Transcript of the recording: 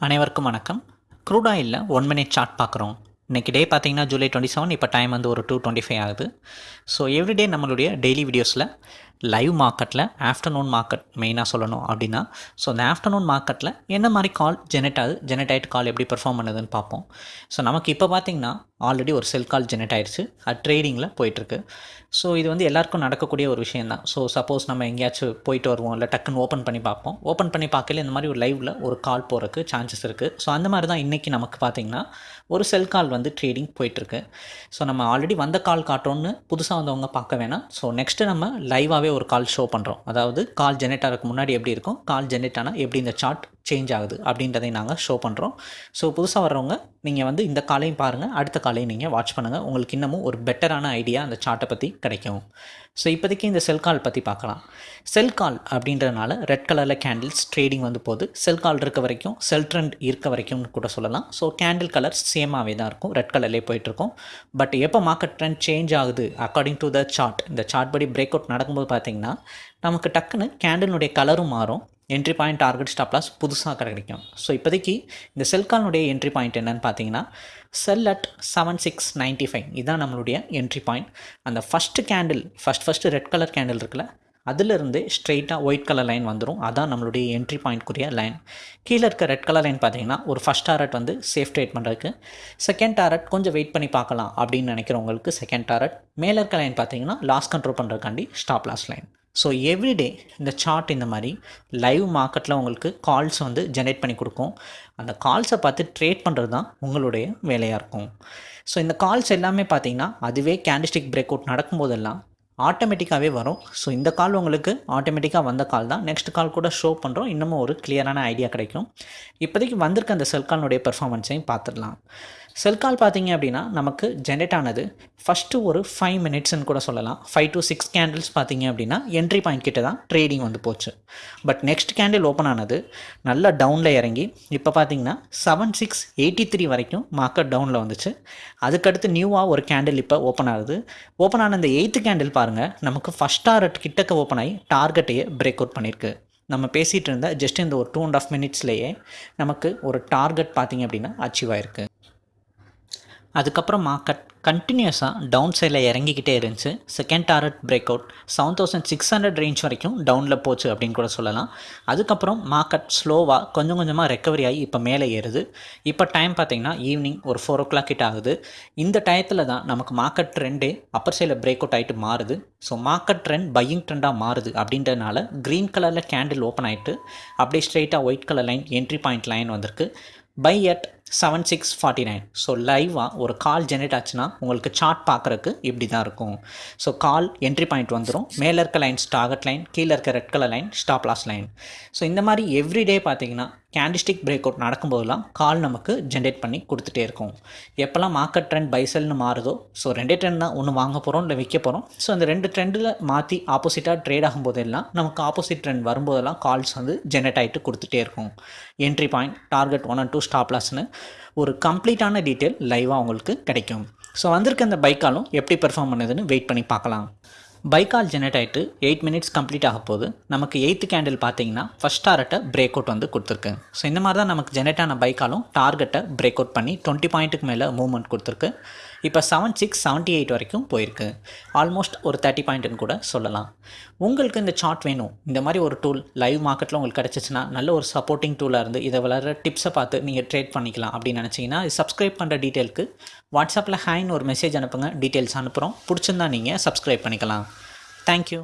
அனைவருக்கும் வணக்கம். க்ரூட் ஆயிலில் ஒன் மினிட் சார்ட் பார்க்குறோம். இன்றைக்கி டே பார்த்தீங்கன்னா ஜூலை டுவெண்ட்டி செவன் இப்போ டைம் வந்து ஒரு டூ டுவெண்ட்டி ஃபைவ் ஆகுது. ஸோ எவ்ரிடே நம்மளுடைய டெய்லி வீடியோஸில் லைவ் மார்க்கெட்டில் ஆஃப்டர்நூன் மார்க்கெட் மெயினாக சொல்லணும் அப்படின்னா ஸோ அந்த ஆஃப்டர்நூன் மார்க்கெட்டில் என்ன மாதிரி கால் ஜெனரேட் ஆகுது ஜெனரேட் ஆகிட்டு கால் எப்படி பெர்ஃபார்ம் பண்ணுதுன்னு பார்ப்போம். ஸோ நமக்கு இப்போ பார்த்திங்கன்னா ஆல்ரெடி ஒரு செல் கால் ஜெனரேட் ஆயிடுச்சு அது ட்ரேடிங்கில் போயிட்டுருக்கு. ஸோ இது வந்து எல்லாருக்கும் நடக்கக்கூடிய ஒரு விஷயம் தான் ஸோ சப்போஸ் நம்ம எங்கேயாச்சும் போயிட்டு வருவோம் இல்லை டக்குன்னு ஓப்பன் பண்ணி பார்ப்போம். ஓப்பன் பண்ணி பார்க்கல இந்த மாதிரி ஒரு லைவில் ஒரு கால் போகிறதுக்கு சான்சஸ் இருக்குது ஸோ அந்த மாதிரி தான் இன்றைக்கி நமக்கு பார்த்திங்கன்னா ஒரு செல் கால் வந்து ட்ரேடிங் போயிட்டுருக்கு. ஸோ நம்ம ஆல்ரெடி வந்த கால் காட்டுறோன்னு புதுசாக வந்தவங்க பார்க்க வேணாம். ஸோ நெக்ஸ்ட்டு நம்ம லைவாகவே ஒரு கால் ஷோ பண்ணுறோம் அதாவது கால் ஜெனரேட் ஆகிறதுக்கு முன்னாடி எப்படி இருக்கும்? கால் ஜெனரேட் ஆனால் எப்படி இந்த சார்ட் சேஞ்ச் ஆகுது அப்படின்றதை நாங்கள் ஷோ பண்ணுறோம் ஸோ புதுசாக வர்றவங்க நீங்கள் வந்து இந்த காலையும் பாருங்கள் அடுத்த காலையும் நீங்கள் வாட்ச் பண்ணுங்கள் உங்களுக்கு இன்னமும் ஒரு பெட்டரான ஐடியா அந்த சார்ட்டை பற்றி கிடைக்கும். ஸோ இப்போதைக்கு இந்த செல் கால் பற்றி பார்க்கலாம். செல் கால் அப்படின்றதுனால ரெட் கலரில் கேண்டில்ஸ் ட்ரேடிங் வந்து போகுது. செல் கால் இருக்க வரைக்கும் செல் ட்ரெண்ட் இருக்க வரைக்கும்னு கூட சொல்லலாம். ஸோ கேண்டில் கலர் சேமாகவே தான் இருக்கும். ரெட் கலர்லேயே போயிட்டுருக்கும் பட் எப்போ மார்க்கெட் ட்ரெண்ட் சேஞ்ச் ஆகுது? அக்கார்டிங் டு த சார்ட் இந்த சார்ட் படி பிரேக் அவுட் நடக்கும்போது பார்த்தீங்கன்னா நமக்கு டக்குன்னு கேண்டிலுடைய கலரும் மாறும். Entry point target stop loss புதுசாக கிடைக்கும் ஸோ இப்போதைக்கு இந்த செல் கால்னுடைய என்ட்ரி பாயிண்ட் என்னன்னு பார்த்தீங்கன்னா sell at seven six ninety five இதுதான் நம்மளுடைய என்ட்ரி பாயிண்ட் அந்த first candle first first red colour candle இருக்குல்ல அதிலிருந்து ஸ்ட்ரெயிட்டாக ஒயிட் கலர் லைன் வந்துடும் அதான் நம்மளுடைய என்ட்ரி பாயிண்ட்க்குரிய லைன் கீழே இருக்க ரெட் கலர் லைன் பார்த்தீங்கன்னா ஒரு ஃபஸ்ட் டாரட் வந்து சேஃப் ட்ரேட் பண்ணுறதுக்கு செகண்ட் டாரட் கொஞ்சம் வெயிட் பண்ணி பார்க்கலாம் அப்படின்னு நினைக்கிறவங்களுக்கு செகண்ட் டாரட் மேலே இருக்க லைன் பார்த்தீங்கன்னா loss control பண்ணுறதுக்காண்டி stop loss line so everyday இந்த சார்ட் இந்த மாதிரி லைவ் மார்க்கெட்டில் உங்களுக்கு கால்ஸ் வந்து ஜென்ரேட் பண்ணி கொடுக்கும். அந்த கால்ஸை பார்த்து ட்ரேட் பண்ணுறது தான் உங்களுடைய வேலையாக இருக்கும். ஸோ இந்த கால்ஸ் எல்லாமே பார்த்தீங்கன்னா அதுவே கேண்டிஸ்டிக் பிரேக் அவுட் நடக்கும்போதெல்லாம் ஆட்டோமேட்டிக்காகவே வரும். ஸோ இந்த கால் உங்களுக்கு ஆட்டோமேட்டிக்காக வந்த கால் தான். நெக்ஸ்ட் கால் கூட ஷோ பண்ணுறோம் இன்னமும் ஒரு கிளியரான ஐடியா கிடைக்கும். இப்போதைக்கு வந்திருக்க அந்த செல் கால்னுடைய பெர்ஃபார்மன்ஸையும் பார்த்துடலாம். செல் கால் பார்த்தீங்க அப்படின்னா நமக்கு ஜென்ரேட் ஆனது ஃபஸ்ட்டு ஒரு ஃபைவ் மினிட்ஸ்னு கூட சொல்லலாம். ஃபைவ் டு சிக்ஸ் கேண்டில்ஸ் பார்த்தீங்க அப்படின்னா என்ட்ரி பாயிண்ட் கிட்ட தான் ட்ரேடிங் வந்து போச்சு. பட் நெக்ஸ்ட் கேண்டில் ஓப்பன் ஆனது நல்லா டவுனில் இறங்கி இப்போ பார்த்தீங்கன்னா செவன் சிக்ஸ் எயிட்டி த்ரீ வரைக்கும் மார்க்கெட் டவுனில் வந்துச்சு. அதுக்கடுத்து நியூவாக ஒரு கேண்டில் இப்போ ஓப்பன் ஆகுது. ஓப்பன் ஆன இந்த எயித்து கேண்டில் பாருங்கள் நமக்கு ஃபஸ்ட் டாரட் கிட்டக்க ஓப்பன் ஆகி டார்கெட்டையே பிரேக் அவுட் பண்ணியிருக்கு நம்ம பேசிகிட்டு இருந்த ஜஸ்ட் இந்த ஒரு டூ அண்ட் ஆஃப் மினிட்ஸ்லேயே நமக்கு ஒரு டார்கெட் பார்த்திங்க அப்படின்னா அச்சீவ் ஆயிருக்கு. அதுக்கப்புறம் கட் கண்டினியூஸாக டவுன் சைடில் இறங்கிக்கிட்டே இருந்துச்சு. Second target break out seven thousand six hundred range வரைக்கும் டவுனில் போச்சு அப்படின்னு கூட சொல்லலாம். அதுக்கப்புறம் மார்க்கெட் ஸ்லோவாக கொஞ்சம் கொஞ்சமாக ரெக்கவரி ஆகி இப்போ மேலே ஏறுது. இப்போ டைம் பார்த்திங்கன்னா ஈவினிங் ஒரு ஃபோர் ஓ கிளாக் கிட்ட ஆகுது. இந்த டயத்தில் தான் நமக்கு மார்க்கெட் ட்ரெண்டே அப்பர் சைடில் பிரேக் அவுட் ஆகிட்டு மாறுது. ஸோ மார்க்கெட் ட்ரெண்ட் பையிங் ட்ரெண்டாக மாறுது அப்படின்றனால க்ரீன் கலரில் கேண்டில் ஓப்பன் ஆகிட்டு அப்படியே ஸ்ட்ரெயிட்டாக white colour line entry point line வந்திருக்கு. Buy at seven six forty nine so லைவாக ஒரு கால் ஜென்ரேட் ஆச்சுன்னா உங்களுக்கு சார்ட் பார்க்குறக்கு இப்படி தான் இருக்கும். ஸோ கால் என்ட்ரி பாயிண்ட் வந்துடும் மேலே இருக்க லைன்ஸ் டார்கெட் லைன் கீழே இருக்க red colour line stop loss line so இந்த மாதிரி எவ்ரிடே பார்த்தீங்கன்னா கேண்டிஸ்டிக் பிரேக் அவுட் நடக்கும்போதெல்லாம் கால் நமக்கு ஜென்ரேட் பண்ணி கொடுத்துட்டே இருக்கும். எப்போல்லாம் மார்க்கெட் ட்ரெண்ட் பைசல்னு மாறுதோ ஸோ ரெண்டே ட்ரெண்ட் தான் ஒன்று வாங்க போகிறோம் இல்லை விற்க போகிறோம் ஸோ அந்த ரெண்டு ட்ரெண்டில் மாற்றி ஆப்போசிட்டாக ட்ரேட் ஆகும்போதெல்லாம் நமக்கு ஆப்போசிட் ட்ரெண்ட் வரும்போதெல்லாம் கால்ஸ் வந்து ஜென்ரேட் ஆகிட்டு கொடுத்துட்டே இருக்கும். Entry point target one and two ஸ்டாப்லாஸ்னு ஒரு கம்ப்ளீட்டான டீட்டெயில் லைவாக உங்களுக்கு கிடைக்கும். ஸோ வந்திருக்க அந்த பைக்காலும் எப்படி பெர்ஃபார்ம் பண்ணுதுன்னு வெயிட் பண்ணி பார்க்கலாம். பைக்கால் ஜெனரேட் ஆகிட்டு எயிட் மினிட்ஸ் கம்ப்ளீட் ஆக போது நமக்கு எயித்து கேண்டில் பார்த்தீங்கன்னா ஃபஸ்ட் டார்கெட்டை பிரேக் அவுட் வந்து கொடுத்துருக்கு. ஸோ இந்த மாதிரி தான் நமக்கு ஜெனரேட் ஆன பைக்காலும் டார்கெட்டை பிரேக் அவுட் பண்ணி டுவெண்ட்டி பாயிண்ட்டுக்கு மேலே மூவ்மெண்ட் கொடுத்துருக்கு. இப்போ செவன் சிக்ஸ் செவன்ட்டி எயிட் வரைக்கும் போயிருக்கு. ஆல்மோஸ்ட் ஒரு தேர்ட்டி பாயிண்ட்டுன்னு கூட சொல்லலாம். உங்களுக்கு இந்த சார்ட் வேணும். இந்த மாதிரி ஒரு டூல் லைவ் மார்க்கெட்டில் உங்களுக்கு கிடச்சிச்சின்னா நல்ல ஒரு சப்போர்ட்டிங் டூலாக இருந்து இதை வளர டிப்ஸை பார்த்து நீங்கள் ட்ரேட் பண்ணிக்கலாம் அப்படின்னு நினச்சிங்கன்னா சப்ஸ்கிரைப் பண்ணுற டீட்டெயிலுக்கு வாட்ஸ்அப்பில் ஹேன்னு ஒரு மெசேஜ் அனுப்புங்க. டீட்டெயில்ஸ் அனுப்புகிறோம் பிடிச்சிருந்தா நீங்கள் சப்ஸ்கிரைப் பண்ணிக்கலாம். தேங்க்யூ